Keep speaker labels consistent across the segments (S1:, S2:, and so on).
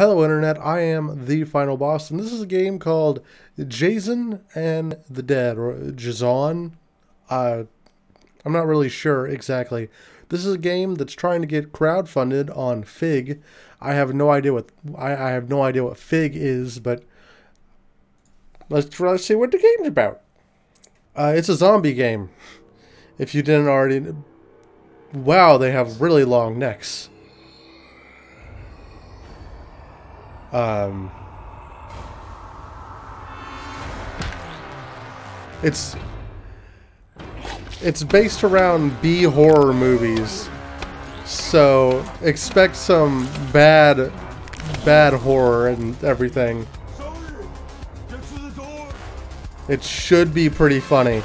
S1: Hello Internet, I am the Final Boss, and this is a game called Jason and the Dead, or Jason. Uh, I'm not really sure exactly. This is a game that's trying to get crowdfunded on Fig. I have no idea what I, I have no idea what Fig is, but let's to see what the game's about. Uh, it's a zombie game. If you didn't already, wow, they have really long necks. Um, it's it's based around B horror movies, so expect some bad bad horror and everything. It should be pretty funny.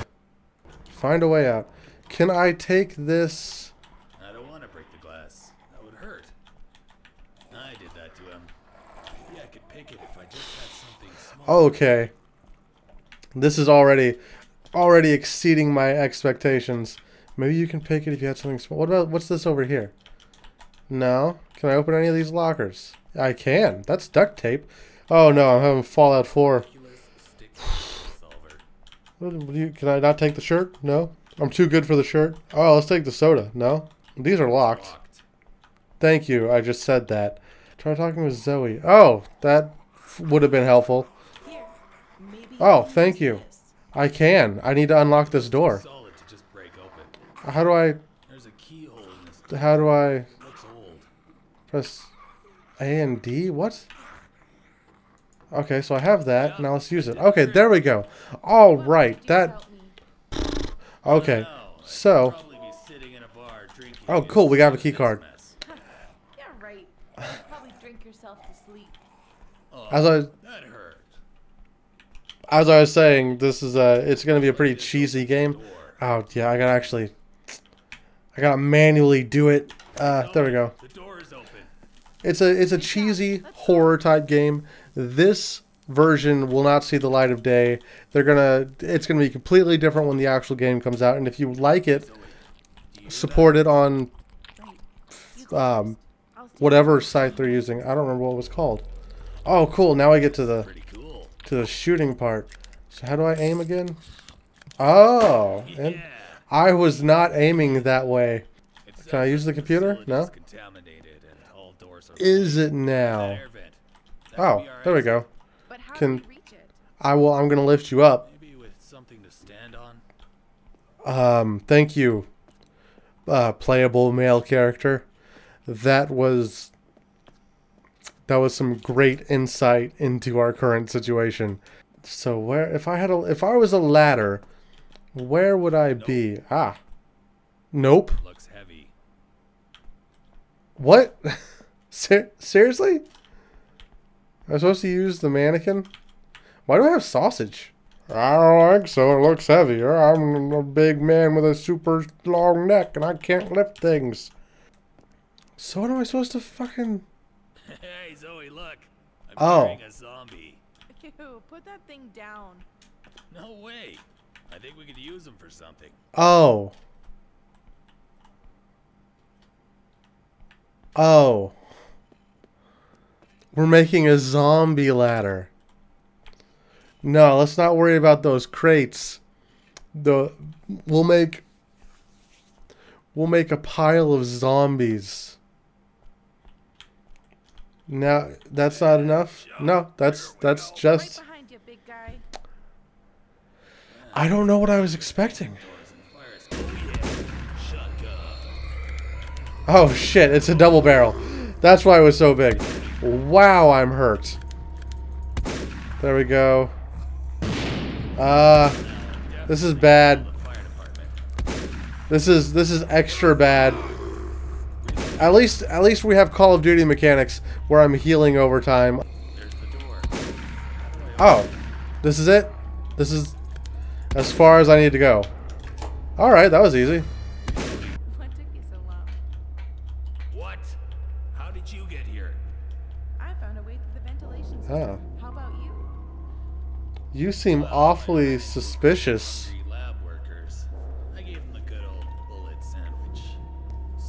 S1: Find a way out. Can I take this?
S2: I don't want to break the glass. That would hurt. I did that to him. Maybe I could pick it if I just had something small.
S1: Okay. This is already already exceeding my expectations. Maybe you can pick it if you had something small. What about what's this over here? No. Can I open any of these lockers? I can. That's duct tape. Oh no, I'm having Fallout 4.
S2: Stick solver.
S1: What, what do you, can I not take the shirt? No. I'm too good for the shirt. Oh, let's take the soda. No. These are locked.
S2: Locked.
S1: Thank you. I just said that. Try talking with Zoe. Oh, that would have been helpful. Oh, thank you. I can. I need to unlock this door.
S2: Solid to just break open.
S1: How do I?
S2: There's a keyhole in this door.
S1: How do I
S2: Looks old.
S1: press A and D? What? Okay, so I have that. Now let's use it. Okay, there we go. All
S3: What
S1: right.
S3: might you
S1: That. Okay. So.
S2: probably be sitting in a bar drinking
S1: Oh, cool, we got a key card.
S2: mess.
S3: Yeah, right. You probably drink yourself to sleep.
S2: Oh,
S1: As I as I was saying, this is a. It's gonna be a pretty cheesy game. Oh yeah, I gotta actually. I gotta manually do it. Uh, there we go.
S2: The door is open.
S1: It's a it's a cheesy horror type game. This version will not see the light of day. They're gonna it's gonna be completely different when the actual game comes out. And if you like it, support it on
S3: Right. You go
S1: um,
S3: first. I'll stay
S1: whatever site they're using. I don't remember what it was called. Oh, cool! Now I get to the
S2: cool.
S1: to the shooting part. So how do I aim again? Oh, and
S2: Yeah.
S1: I was not aiming that way.
S2: It
S1: Can I use the computer? No?
S2: is contaminated and all doors are
S1: Is it now?
S2: air vent. That could
S1: Oh, there we go. Can-
S3: do we reach it?
S1: I will. I'm gonna lift you up.
S2: Maybe with something to stand on.
S1: Um, thank you, uh, playable male character. That was that was some great insight into our current situation. So where, if I had a, if I was a ladder, where would I be? Ah, nope.
S2: Looks heavy.
S1: What? Ser- seriously? I'm supposed to use the mannequin? Why do I have sausage? I don't think so. It looks heavier. I'm a big man with a super long neck and I can't lift things. So what am I supposed to fucking...
S2: Hey Zoe, look. I'm
S1: Oh.
S2: carrying a zombie.
S3: Ew, put that thing down.
S2: No way. I think we could use him for something.
S1: Oh. Oh. We're making a zombie ladder. No, let's not worry about those crates. The we'll make we'll make a pile of zombies. Now that's not enough? No, that's that's just
S3: Right behind you, big guy.
S1: I don't know what I was expecting.
S2: Doors and fire escape. Oh
S1: shit, it's a double barrel. That's why it was so big. Wow, I'm hurt. There we go. Uh this is bad.
S2: The fire department.
S1: This is this is extra bad. At least at least we have Call of Duty mechanics where I'm healing over time.
S2: There's the door.
S1: Oh. This is it? This is as far as I need to go. Alright, that was easy.
S3: What took you so long?
S2: What? How did you get here?
S3: I found a way through the ventilation system.
S1: Oh.
S3: How about you?
S1: You seem awfully suspicious.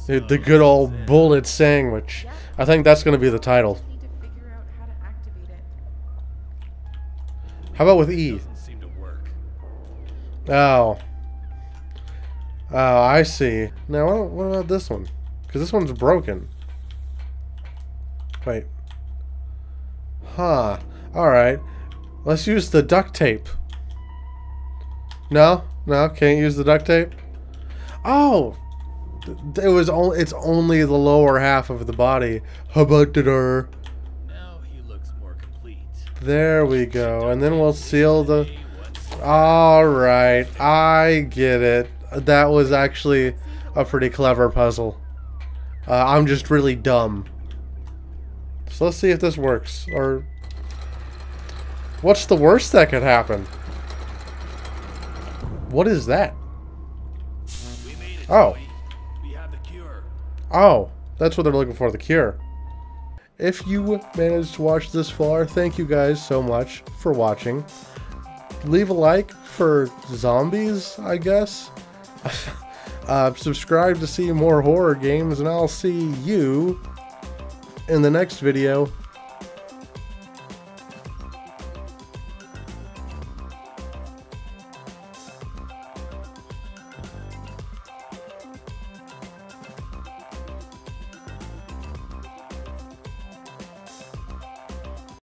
S2: The,
S1: the good old bullet sandwich. I think that's going to be the title. How about with E? Oh. Oh, I see. Now, what about this one? Because this one's broken. Wait. Huh. Alright. Let's use the duct tape. No? No? Can't use the duct tape? Oh! It was only, it's only the lower half of the body. How about?
S2: Now he looks more complete.
S1: There we go. And then we'll seal the... Alright, I get it. That was actually a pretty clever puzzle. Uh, I'm just really dumb. So let's see if this works. Or. What's the worst that could happen? What is that?
S2: we made it,
S1: Oh. Oh, that's what they're looking for the cure. If you managed to watch this far, thank you guys so much for watching. Leave a like for zombies, I guess. uh, subscribe to see more horror games, and I'll see you in the next video.